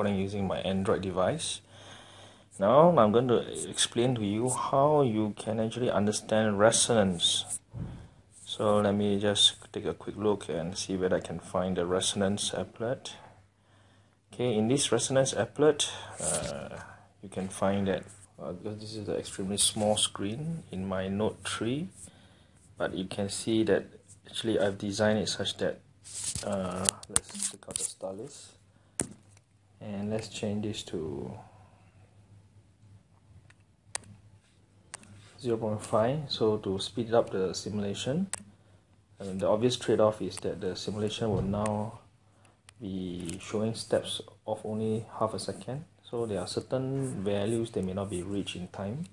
recording using my Android device. Now I'm going to explain to you how you can actually understand resonance. So let me just take a quick look and see whether I can find the resonance applet. Okay, in this resonance applet, uh, you can find that uh, this is an extremely small screen in my Note 3, but you can see that actually I've designed it such that uh, let's take out the stylus and let's change this to 0.5 so to speed up the simulation. And the obvious trade-off is that the simulation will now be showing steps of only half a second. So there are certain values that may not be reached in time.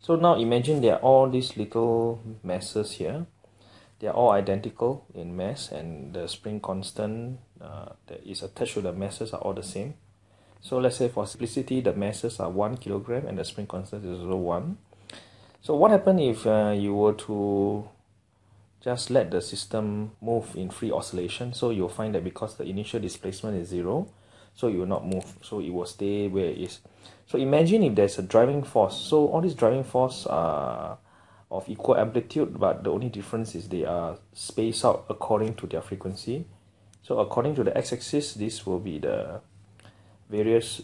So now imagine there are all these little masses here they are all identical in mass and the spring constant uh, that is attached to the masses are all the same. So let's say for simplicity the masses are 1 kilogram and the spring constant is also 1 so what happens if uh, you were to just let the system move in free oscillation? So you'll find that because the initial displacement is 0 so it will not move. So it will stay where it is. So imagine if there's a driving force. So all these driving force are of equal amplitude but the only difference is they are spaced out according to their frequency. So according to the x-axis this will be the various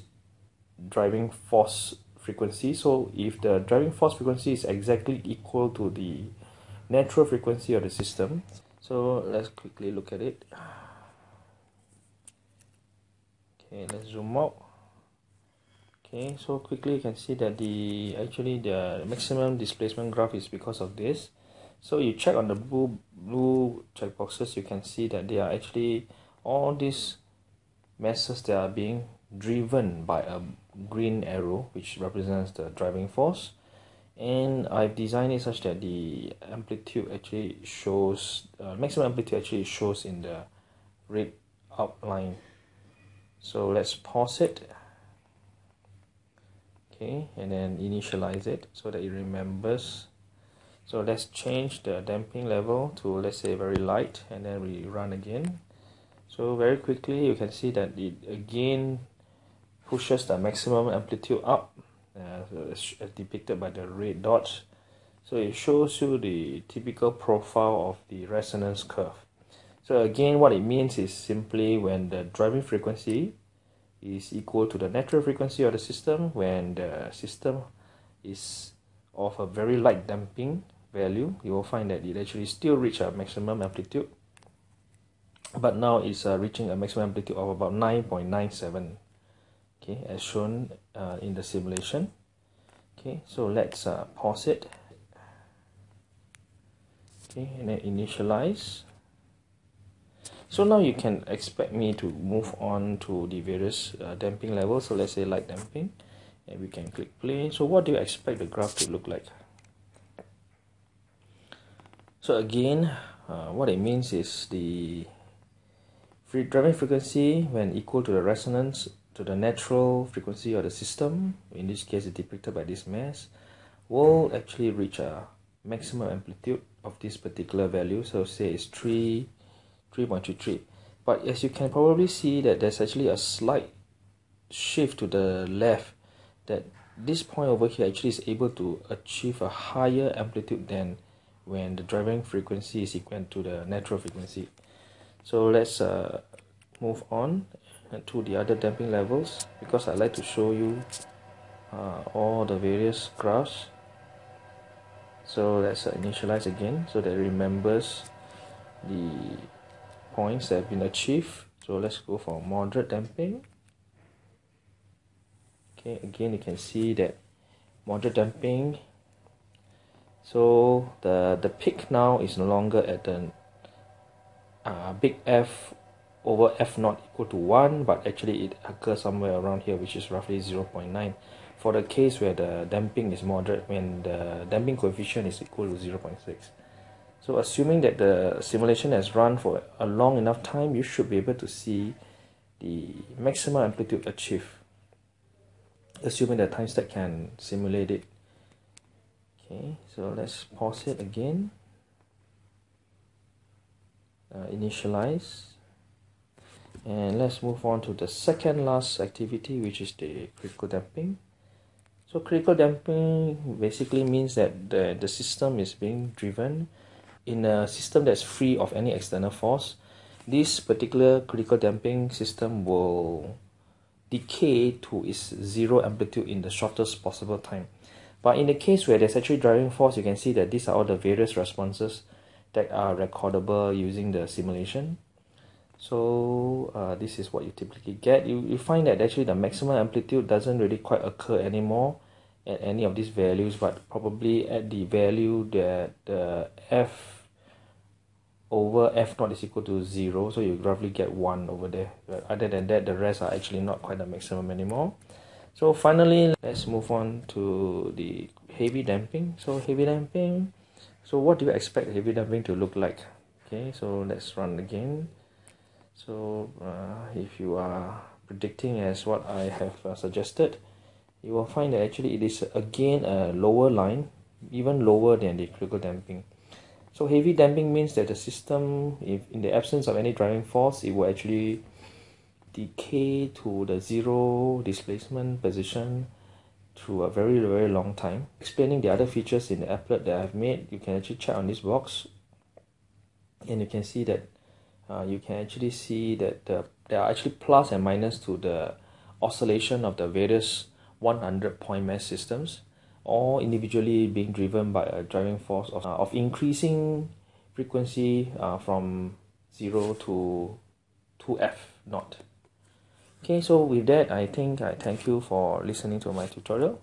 driving force frequency. So if the driving force frequency is exactly equal to the natural frequency of the system so let's quickly look at it. Okay let's zoom out okay so quickly you can see that the actually the maximum displacement graph is because of this. So you check on the blue blue checkboxes you can see that they are actually all these masses that are being driven by a green arrow which represents the driving force. And I've designed it such that the amplitude actually shows uh, maximum amplitude actually shows in the red outline. So let's pause it okay and then initialize it so that it remembers. So let's change the damping level to let's say very light and then we run again. So very quickly you can see that it again pushes the maximum amplitude up uh, as depicted by the red dots. So it shows you the typical profile of the resonance curve. So again what it means is simply when the driving frequency is equal to the natural frequency of the system when the system is of a very light damping value. You will find that it actually still reach a maximum amplitude but now it's uh, reaching a maximum amplitude of about 9.97 okay as shown uh, in the simulation. Okay so let's uh, pause it. Okay and then initialize so now you can expect me to move on to the various uh, damping levels. So let's say light damping. And we can click play. So what do you expect the graph to look like? So again uh, what it means is the free driving frequency when equal to the resonance to the natural frequency of the system in this case it's depicted by this mass will actually reach a maximum amplitude of this particular value. So say it's 3 3.33 but as you can probably see that there's actually a slight shift to the left that this point over here actually is able to achieve a higher amplitude than when the driving frequency is equal to the natural frequency. So let's uh, move on to the other damping levels because I like to show you uh, all the various graphs. So let's uh, initialize again so that remembers the points that have been achieved. So let's go for moderate damping. Okay again you can see that moderate damping. So the the peak now is no longer at the uh, big F over F naught equal to 1 but actually it occurs somewhere around here which is roughly 0.9 for the case where the damping is moderate when the damping coefficient is equal to 0.6 so assuming that the simulation has run for a long enough time, you should be able to see the maximum amplitude achieved. Assuming the time step can simulate it. Okay, so let's pause it again. Uh, initialize. and let's move on to the second last activity which is the critical damping so critical damping basically means that the, the system is being driven in a system that's free of any external force this particular critical damping system will decay to its zero amplitude in the shortest possible time. But in the case where there's actually driving force you can see that these are all the various responses that are recordable using the simulation. So uh, this is what you typically get. You, you find that actually the maximum amplitude doesn't really quite occur anymore at any of these values but probably at the value that the f over f naught is equal to 0 so you roughly get 1 over there. But other than that the rest are actually not quite the maximum anymore. So finally let's move on to the heavy damping. So heavy damping so what do you expect heavy damping to look like? Okay so let's run again. So uh, if you are predicting as what I have uh, suggested you will find that actually it is again a lower line even lower than the critical damping so heavy damping means that the system if in the absence of any driving force it will actually decay to the zero displacement position through a very very long time. Explaining the other features in the applet that I've made you can actually check on this box. And you can see that uh, you can actually see that the, there are actually plus and minus to the oscillation of the various 100 point mass systems all individually being driven by a driving force of, uh, of increasing frequency uh, from 0 to 2f naught. Okay so with that I think I thank you for listening to my tutorial